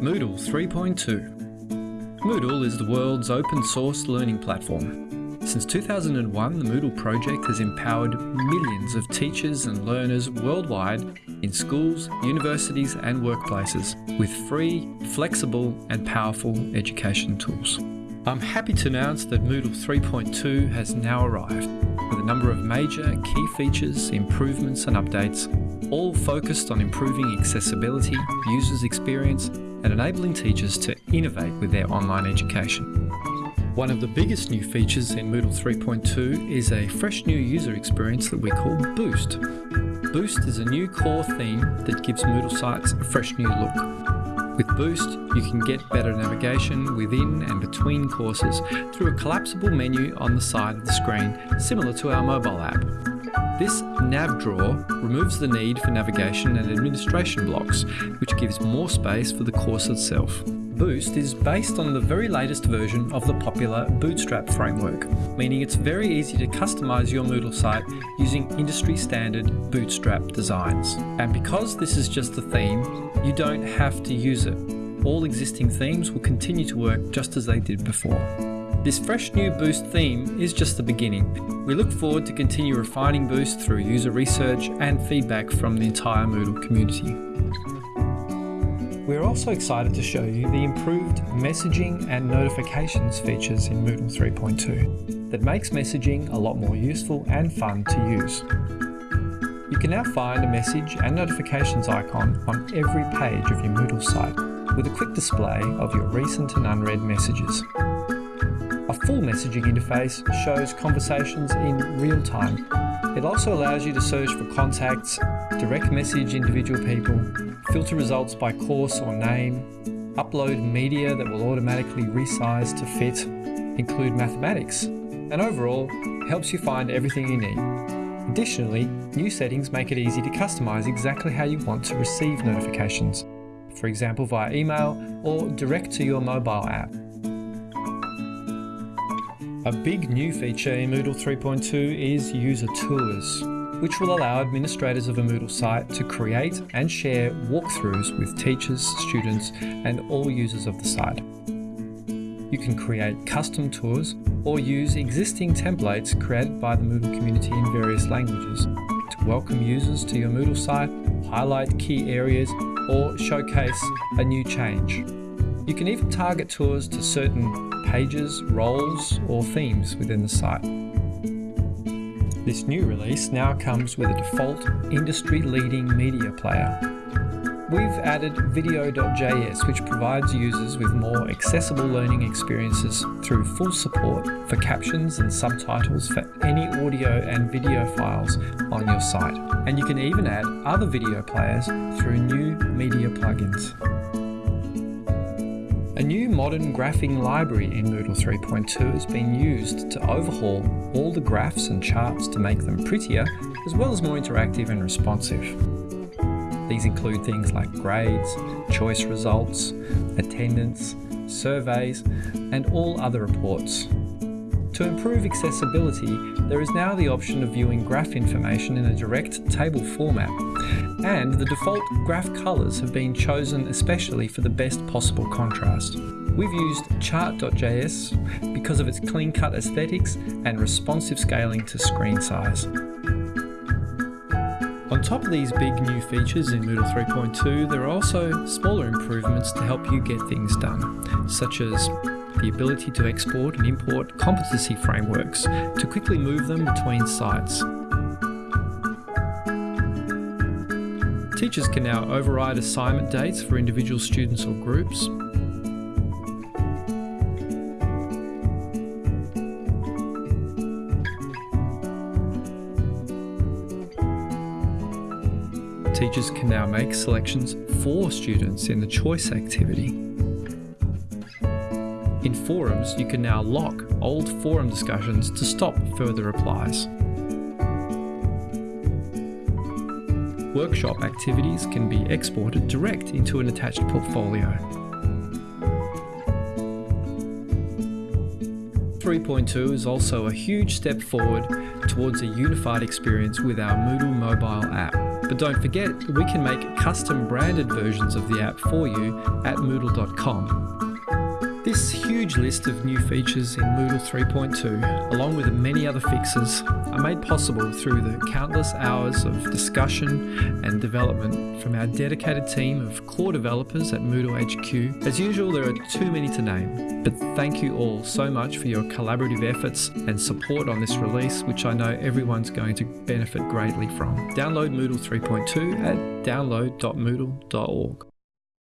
Moodle 3.2 Moodle is the world's open source learning platform. Since 2001, the Moodle project has empowered millions of teachers and learners worldwide in schools, universities and workplaces with free, flexible and powerful education tools. I'm happy to announce that Moodle 3.2 has now arrived with a number of major key features, improvements and updates, all focused on improving accessibility, users' experience and enabling teachers to innovate with their online education. One of the biggest new features in Moodle 3.2 is a fresh new user experience that we call Boost. Boost is a new core theme that gives Moodle sites a fresh new look. With Boost, you can get better navigation within and between courses through a collapsible menu on the side of the screen, similar to our mobile app. This nav drawer removes the need for navigation and administration blocks, which gives more space for the course itself. Boost is based on the very latest version of the popular Bootstrap framework, meaning it's very easy to customize your Moodle site using industry standard Bootstrap designs. And because this is just a theme, you don't have to use it. All existing themes will continue to work just as they did before. This fresh new Boost theme is just the beginning. We look forward to continue refining Boost through user research and feedback from the entire Moodle community. We're also excited to show you the improved messaging and notifications features in Moodle 3.2 that makes messaging a lot more useful and fun to use. You can now find a message and notifications icon on every page of your Moodle site with a quick display of your recent and unread messages. Full messaging interface shows conversations in real time. It also allows you to search for contacts, direct message individual people, filter results by course or name, upload media that will automatically resize to fit, include mathematics, and overall helps you find everything you need. Additionally, new settings make it easy to customize exactly how you want to receive notifications, for example via email or direct to your mobile app. A big new feature in Moodle 3.2 is user tours, which will allow administrators of a Moodle site to create and share walkthroughs with teachers, students, and all users of the site. You can create custom tours or use existing templates created by the Moodle community in various languages to welcome users to your Moodle site, highlight key areas, or showcase a new change. You can even target tours to certain pages, roles, or themes within the site. This new release now comes with a default industry-leading media player. We've added video.js which provides users with more accessible learning experiences through full support for captions and subtitles for any audio and video files on your site. And you can even add other video players through new media plugins. A new modern graphing library in Moodle 3.2 has been used to overhaul all the graphs and charts to make them prettier, as well as more interactive and responsive. These include things like grades, choice results, attendance, surveys, and all other reports. To improve accessibility, there is now the option of viewing graph information in a direct table format, and the default graph colours have been chosen especially for the best possible contrast. We've used chart.js because of its clean-cut aesthetics and responsive scaling to screen size. On top of these big new features in Moodle 3.2, there are also smaller improvements to help you get things done, such as the ability to export and import competency frameworks to quickly move them between sites. Teachers can now override assignment dates for individual students or groups. Teachers can now make selections for students in the choice activity. In forums, you can now lock old forum discussions to stop further replies. Workshop activities can be exported direct into an attached portfolio. 3.2 is also a huge step forward towards a unified experience with our Moodle mobile app. But don't forget, we can make custom branded versions of the app for you at Moodle.com. This huge list of new features in Moodle 3.2, along with many other fixes, are made possible through the countless hours of discussion and development from our dedicated team of core developers at Moodle HQ. As usual, there are too many to name, but thank you all so much for your collaborative efforts and support on this release, which I know everyone's going to benefit greatly from. Download Moodle 3.2 at download.moodle.org.